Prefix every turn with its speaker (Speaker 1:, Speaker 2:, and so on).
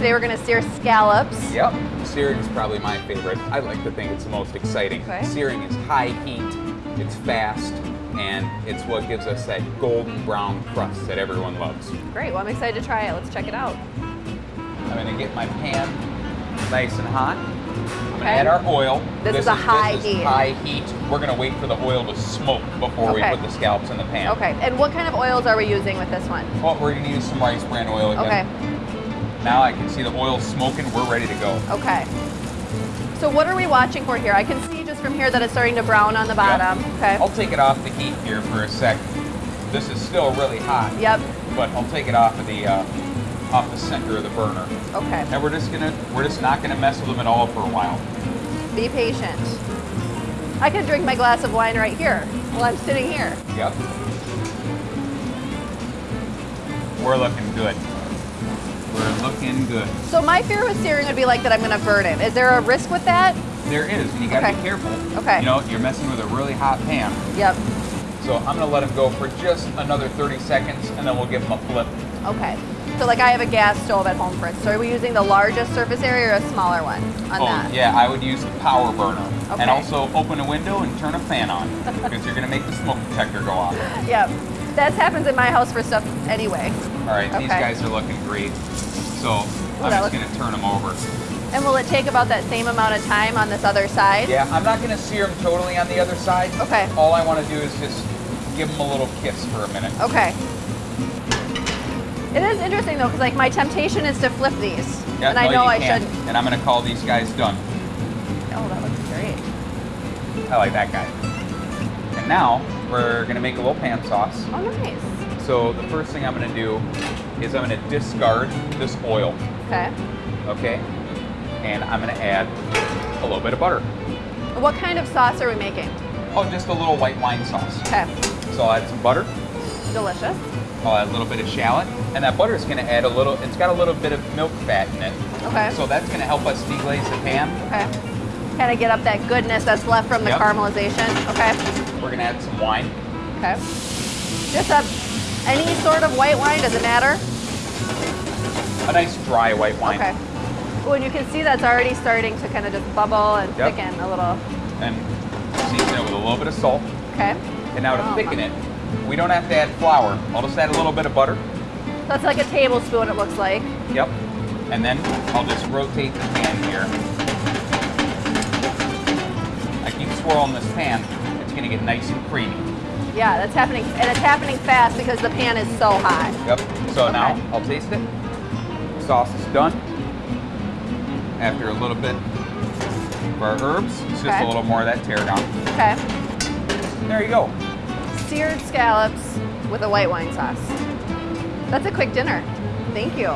Speaker 1: Today we're gonna sear scallops.
Speaker 2: Yep, searing is probably my favorite. I like to think it's the most exciting.
Speaker 1: Okay.
Speaker 2: Searing is high heat, it's fast, and it's what gives us that golden brown crust that everyone loves.
Speaker 1: Great, well I'm excited to try it. Let's check it out.
Speaker 2: I'm gonna get my pan nice and hot. I'm gonna
Speaker 1: Okay.
Speaker 2: add our oil.
Speaker 1: This is a high
Speaker 2: this is
Speaker 1: heat.
Speaker 2: high heat. We're gonna wait for the oil to smoke before
Speaker 1: Okay.
Speaker 2: we put the scallops in the pan.
Speaker 1: Okay, and what kind of oils are we using with this one?
Speaker 2: Well, we're gonna use some rice bran oil again.
Speaker 1: Okay,
Speaker 2: Now I can see the oil smoking. We're ready to go.
Speaker 1: okay. So what are we watching for here? I can see just from here that it's starting to brown on the bottom. Okay.
Speaker 2: I'll take it off the heat here for a sec. This is still really hot.
Speaker 1: Yep,
Speaker 2: But I'll take it off of the uh, off the center of the burner.
Speaker 1: okay.
Speaker 2: And we're just gonna we're just not gonna mess with them at all for a while.
Speaker 1: Be patient. I could drink my glass of wine right here while I'm sitting here.
Speaker 2: Yep. We're looking good. We're looking good.
Speaker 1: So my fear with searing would be like that I'm gonna burn it. Is there a risk with that?
Speaker 2: There is, and you gotta
Speaker 1: Okay.
Speaker 2: be careful.
Speaker 1: Okay.
Speaker 2: You know, you're messing with a really hot pan.
Speaker 1: Yep,
Speaker 2: So I'm gonna let them go for just another 30 seconds, and then we'll give them a flip.
Speaker 1: okay. So like I have a gas stove at home for it. So are we using the largest surface area or a smaller one on
Speaker 2: oh,
Speaker 1: that?
Speaker 2: yeah, I would use the power burner.
Speaker 1: Okay.
Speaker 2: And also open a window and turn a fan on, because you're gonna make the smoke detector go off.
Speaker 1: Yep. That happens in my house for stuff anyway.
Speaker 2: All right, these guys are looking great. So I'm just gonna turn them over.
Speaker 1: And will it take about that same amount of time on this other side?
Speaker 2: Yeah, I'm not gonna sear them totally on the other side.
Speaker 1: Okay.
Speaker 2: All I wanna do is just give them a little kiss for a minute.
Speaker 1: Okay. It is interesting though, because like my temptation is to flip these,
Speaker 2: Yeah,
Speaker 1: and I know I
Speaker 2: can't.
Speaker 1: shouldn't.
Speaker 2: And I'm gonna call these guys done.
Speaker 1: Oh, that looks great.
Speaker 2: I like that guy. And now we're gonna make a little pan sauce.
Speaker 1: Oh, nice.
Speaker 2: So the first thing I'm gonna do is I'm gonna discard this oil,
Speaker 1: Okay.
Speaker 2: okay? And I'm gonna add a little bit of butter.
Speaker 1: What kind of sauce are we making?
Speaker 2: Oh, just a little white wine sauce.
Speaker 1: Okay.
Speaker 2: So I'll add some butter.
Speaker 1: Delicious.
Speaker 2: I'll add a little bit of shallot, and that butter is going to add a little. It's got a little bit of milk fat in it,
Speaker 1: Okay.
Speaker 2: so that's going to help us deglaze the pan.
Speaker 1: Okay. Kind of get up that goodness that's left from the
Speaker 2: Yep.
Speaker 1: caramelization. Okay.
Speaker 2: We're going to add some wine.
Speaker 1: Okay. Just a any sort of white wine, does it matter?
Speaker 2: A nice dry white wine.
Speaker 1: Okay. Oh, and you can see that's already starting to kind of just bubble and
Speaker 2: Yep.
Speaker 1: thicken a little.
Speaker 2: And season it with a little bit of salt.
Speaker 1: Okay.
Speaker 2: And now to
Speaker 1: Oh.
Speaker 2: thicken it, we don't have to add flour. I'll just add a little bit of butter.
Speaker 1: That's like a tablespoon, it looks like.
Speaker 2: Yep. And then I'll just rotate the pan here. I keep swirling this pan. Going to get nice and creamy.
Speaker 1: Yeah, that's happening, and it's happening fast because the pan is so hot.
Speaker 2: Yep. So now I'll taste it. Sauce is done. After a little bit of our herbs, it's just a little more of that tarragon.
Speaker 1: Okay.
Speaker 2: There you go.
Speaker 1: Seared scallops with a white wine sauce. That's a quick dinner. Thank you.